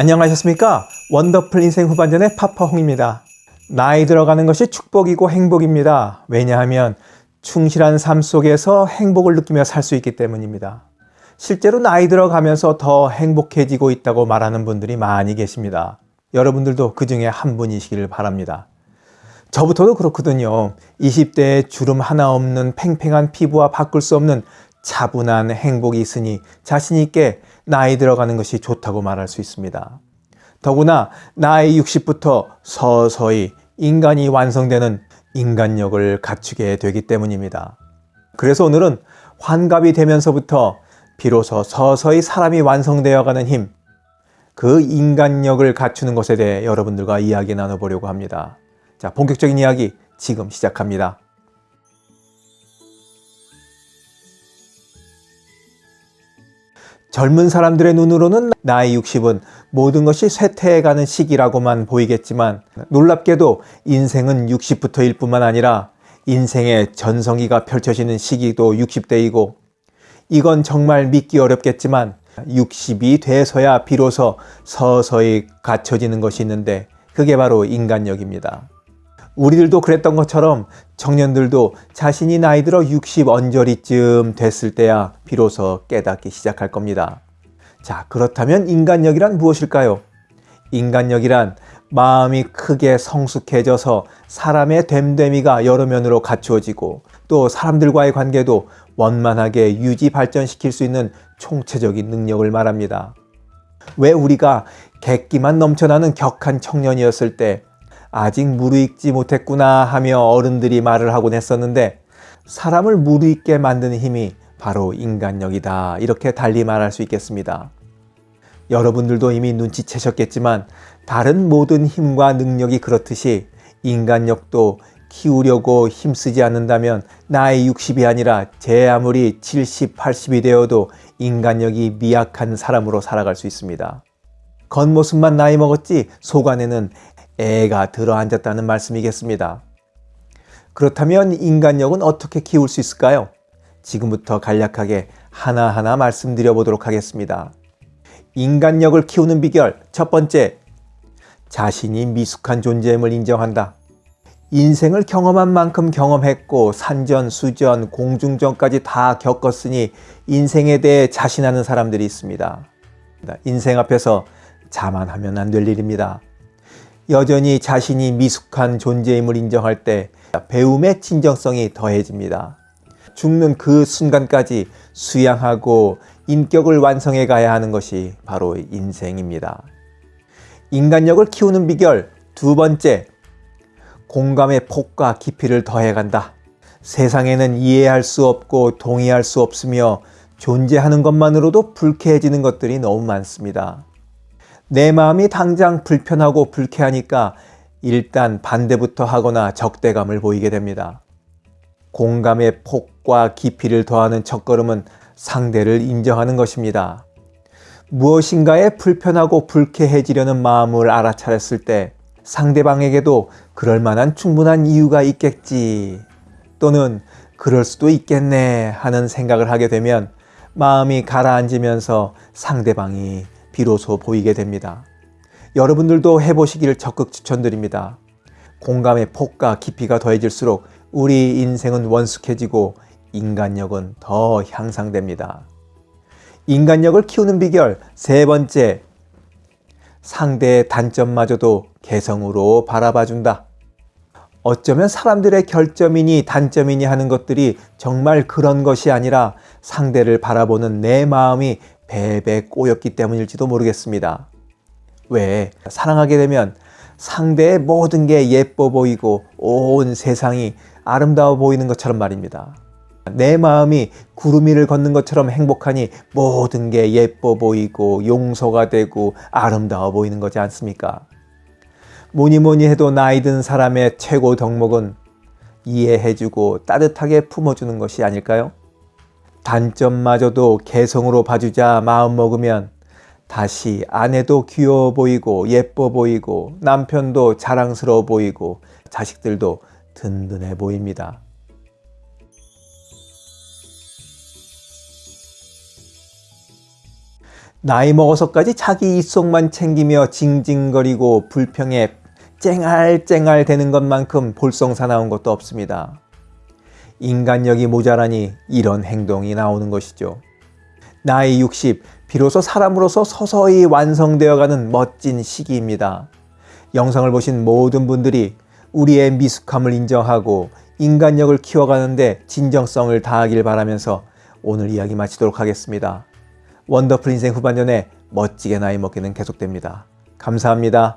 안녕하셨습니까? 원더풀 인생 후반전의 파파홍입니다. 나이 들어가는 것이 축복이고 행복입니다. 왜냐하면 충실한 삶 속에서 행복을 느끼며 살 수 있기 때문입니다. 실제로 나이 들어가면서 더 행복해지고 있다고 말하는 분들이 많이 계십니다. 여러분들도 그 중에 한 분이시길 바랍니다. 저부터도 그렇거든요. 20대에 주름 하나 없는 팽팽한 피부와 바꿀 수 없는 차분한 행복이 있으니 자신 있게 나이 들어가는 것이 좋다고 말할 수 있습니다. 더구나 나이 60부터 서서히 인간이 완성되는 인간력을 갖추게 되기 때문입니다. 그래서 오늘은 환갑이 되면서부터 비로소 서서히 사람이 완성되어 가는 힘, 그 인간력을 갖추는 것에 대해 여러분들과 이야기 나눠보려고 합니다. 자, 본격적인 이야기 지금 시작합니다. 젊은 사람들의 눈으로는 나이 60은 모든 것이 쇠퇴해가는 시기라고만 보이겠지만 놀랍게도 인생은 60부터일 뿐만 아니라 인생의 전성기가 펼쳐지는 시기도 60대이고 이건 정말 믿기 어렵겠지만 60이 돼서야 비로소 서서히 갖춰지는 것이 있는데 그게 바로 인간력입니다. 우리들도 그랬던 것처럼 청년들도 자신이 나이 들어 60 언저리쯤 됐을 때야 비로소 깨닫기 시작할 겁니다. 자 그렇다면 인간력이란 무엇일까요? 인간력이란 마음이 크게 성숙해져서 사람의 됨됨이가 여러 면으로 갖추어지고 또 사람들과의 관계도 원만하게 유지 발전시킬 수 있는 총체적인 능력을 말합니다. 왜 우리가 객기만 넘쳐나는 격한 청년이었을 때 아직 무르익지 못했구나 하며 어른들이 말을 하곤 했었는데 사람을 무르익게 만드는 힘이 바로 인간력이다 이렇게 달리 말할 수 있겠습니다. 여러분들도 이미 눈치채셨겠지만 다른 모든 힘과 능력이 그렇듯이 인간력도 키우려고 힘쓰지 않는다면 나이 60이 아니라 제 아무리 70, 80이 되어도 인간력이 미약한 사람으로 살아갈 수 있습니다. 겉모습만 나이 먹었지 속 안에는 애가 들어앉았다는 말씀이겠습니다. 그렇다면 인간력은 어떻게 키울 수 있을까요? 지금부터 간략하게 하나하나 말씀드려 보도록 하겠습니다. 인간력을 키우는 비결 첫 번째, 자신이 미숙한 존재임을 인정한다. 인생을 경험한 만큼 경험했고 산전, 수전, 공중전까지 다 겪었으니 인생에 대해 자신하는 사람들이 있습니다. 인생 앞에서 자만하면 안 될 일입니다. 여전히 자신이 미숙한 존재임을 인정할 때 배움의 진정성이 더해집니다. 죽는 그 순간까지 수양하고 인격을 완성해 가야 하는 것이 바로 인생입니다. 인간력을 키우는 비결 두 번째, 공감의 폭과 깊이를 더해간다. 세상에는 이해할 수 없고 동의할 수 없으며 존재하는 것만으로도 불쾌해지는 것들이 너무 많습니다. 내 마음이 당장 불편하고 불쾌하니까 일단 반대부터 하거나 적대감을 보이게 됩니다. 공감의 폭과 깊이를 더하는 첫걸음은 상대를 인정하는 것입니다. 무엇인가에 불편하고 불쾌해지려는 마음을 알아차렸을 때 상대방에게도 그럴 만한 충분한 이유가 있겠지 또는 그럴 수도 있겠네 하는 생각을 하게 되면 마음이 가라앉으면서 상대방이 비로소 보이게 됩니다. 여러분들도 해보시기를 적극 추천드립니다. 공감의 폭과 깊이가 더해질수록 우리 인생은 원숙해지고 인간력은 더 향상됩니다. 인간력을 키우는 비결 세 번째, 상대의 단점마저도 개성으로 바라봐준다. 어쩌면 사람들의 결점이니 단점이니 하는 것들이 정말 그런 것이 아니라 상대를 바라보는 내 마음이 배배 꼬였기 때문일지도 모르겠습니다. 왜? 사랑하게 되면 상대의 모든 게 예뻐 보이고 온 세상이 아름다워 보이는 것처럼 말입니다. 내 마음이 구름 위를 걷는 것처럼 행복하니 모든 게 예뻐 보이고 용서가 되고 아름다워 보이는 거지 않습니까? 뭐니 뭐니 해도 나이 든 사람의 최고 덕목은 이해해주고 따뜻하게 품어주는 것이 아닐까요? 단점마저도 개성으로 봐주자 마음먹으면 다시 아내도 귀여워 보이고 예뻐 보이고 남편도 자랑스러워 보이고 자식들도 든든해 보입니다. 나이 먹어서까지 자기 이속만 챙기며 징징거리고 불평에 쨍알쨍알 되는 것만큼 볼썽사나운 것도 없습니다. 인간력이 모자라니 이런 행동이 나오는 것이죠. 나이 60, 비로소 사람으로서 서서히 완성되어가는 멋진 시기입니다. 영상을 보신 모든 분들이 우리의 미숙함을 인정하고 인간력을 키워가는데 진정성을 다하길 바라면서 오늘 이야기 마치도록 하겠습니다. 원더풀 인생 후반년에 멋지게 나이 먹기는 계속됩니다. 감사합니다.